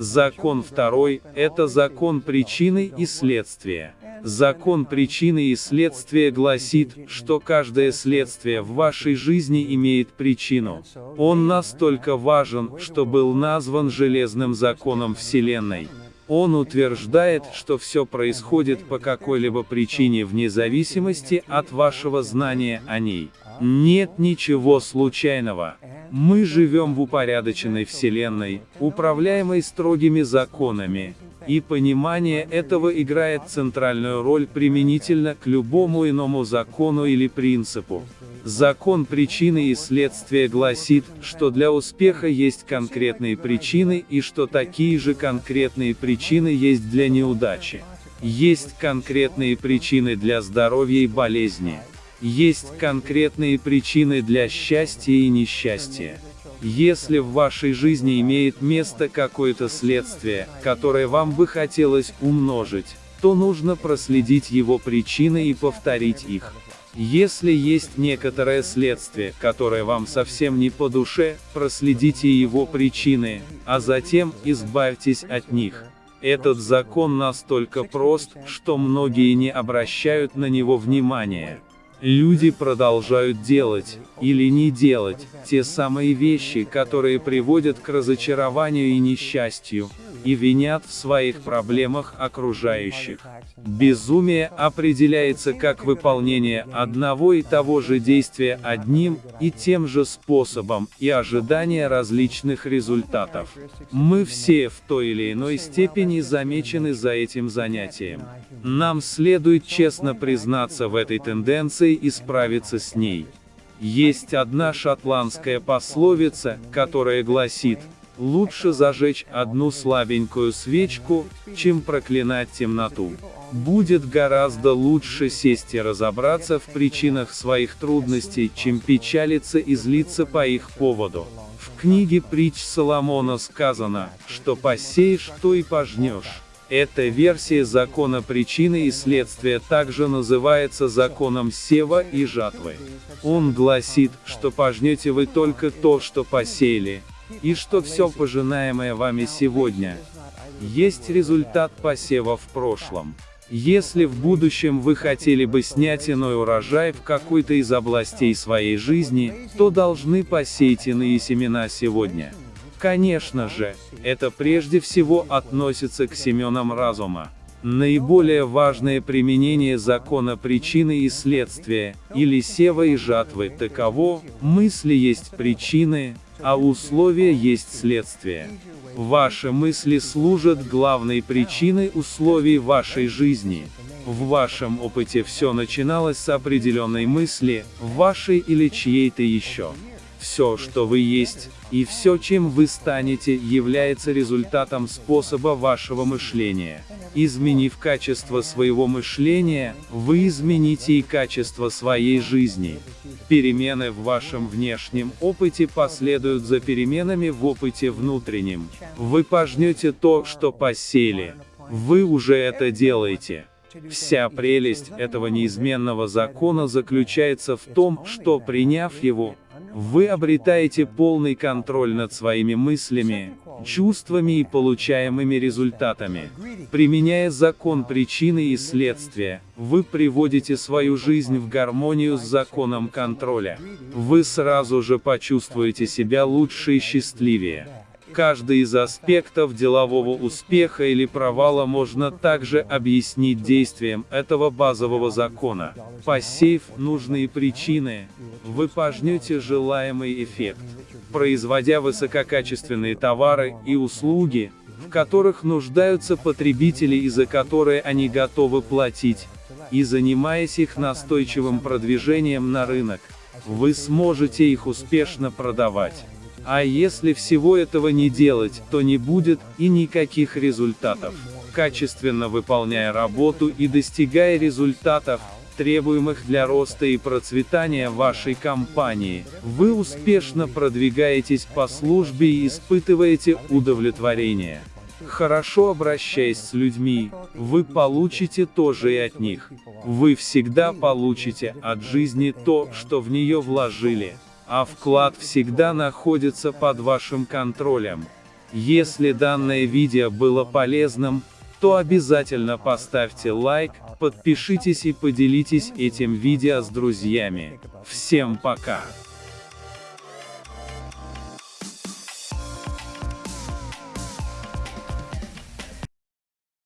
Закон второй – это закон причины и следствия. Закон причины и следствия гласит, что каждое следствие в вашей жизни имеет причину. Он настолько важен, что был назван железным законом Вселенной. Он утверждает, что все происходит по какой-либо причине вне зависимости от вашего знания о ней. Нет ничего случайного. Мы живем в упорядоченной Вселенной, управляемой строгими законами, и понимание этого играет центральную роль применительно к любому иному закону или принципу. Закон причины и следствия гласит, что для успеха есть конкретные причины и что такие же конкретные причины есть для неудачи. Есть конкретные причины для здоровья и болезни. Есть конкретные причины для счастья и несчастья. Если в вашей жизни имеет место какое-то следствие, которое вам бы хотелось умножить, то нужно проследить его причины и повторить их. Если есть некоторое следствие, которое вам совсем не по душе, проследите его причины, а затем избавьтесь от них. Этот закон настолько прост, что многие не обращают на него внимания. Люди продолжают делать, или не делать, те самые вещи, которые приводят к разочарованию и несчастью, и винят в своих проблемах окружающих. Безумие определяется как выполнение одного и того же действия одним и тем же способом и ожидание различных результатов. Мы все в той или иной степени замечены за этим занятием. Нам следует честно признаться в этой тенденции и справиться с ней. Есть одна шотландская пословица, которая гласит, Лучше зажечь одну слабенькую свечку, чем проклинать темноту. Будет гораздо лучше сесть и разобраться в причинах своих трудностей, чем печалиться и злиться по их поводу. В книге притч Соломона сказано, что посеешь, то и пожнешь. Эта версия закона причины и следствия также называется законом сева и жатвы. Он гласит, что пожнете вы только то, что посеяли, и что все пожинаемое вами сегодня, есть результат посева в прошлом. Если в будущем вы хотели бы снять иной урожай в какой-то из областей своей жизни, то должны посеять иные семена сегодня. Конечно же, это прежде всего относится к семенам разума. Наиболее важное применение закона причины и следствия, или сева и жатвы, таково, мысли есть причины, а условия есть следствие. Ваши мысли служат главной причиной условий вашей жизни. В вашем опыте все начиналось с определенной мысли, вашей или чьей-то еще. Все, что вы есть, и все, чем вы станете, является результатом способа вашего мышления. Изменив качество своего мышления, вы измените и качество своей жизни. Перемены в вашем внешнем опыте последуют за переменами в опыте внутреннем. Вы пожнете то, что посеяли. Вы уже это делаете. Вся прелесть этого неизменного закона заключается в том, что приняв его, вы обретаете полный контроль над своими мыслями, чувствами и получаемыми результатами. Применяя закон причины и следствия, вы приводите свою жизнь в гармонию с законом контроля. Вы сразу же почувствуете себя лучше и счастливее. Каждый из аспектов делового успеха или провала можно также объяснить действием этого базового закона. Посеяв нужные причины, вы пожнете желаемый эффект. Производя высококачественные товары и услуги, в которых нуждаются потребители и за которые они готовы платить, и занимаясь их настойчивым продвижением на рынок, вы сможете их успешно продавать. А если всего этого не делать, то не будет и никаких результатов. Качественно выполняя работу и достигая результатов, требуемых для роста и процветания вашей компании, вы успешно продвигаетесь по службе и испытываете удовлетворение. Хорошо обращаясь с людьми, вы получите тоже и от них. Вы всегда получите от жизни то, что в нее вложили а вклад всегда находится под вашим контролем. Если данное видео было полезным, то обязательно поставьте лайк, подпишитесь и поделитесь этим видео с друзьями. Всем пока!